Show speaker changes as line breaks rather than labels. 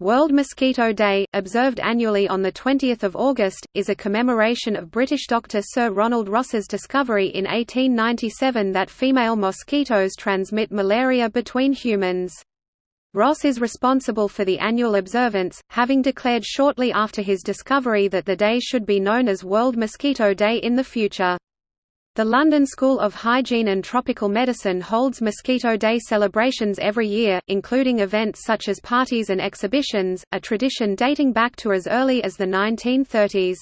World Mosquito Day, observed annually on 20 August, is a commemoration of British doctor Sir Ronald Ross's discovery in 1897 that female mosquitoes transmit malaria between humans. Ross is responsible for the annual observance, having declared shortly after his discovery that the day should be known as World Mosquito Day in the future. The London School of Hygiene and Tropical Medicine holds Mosquito Day celebrations every year, including events such as parties and exhibitions, a tradition dating back to as early as the 1930s.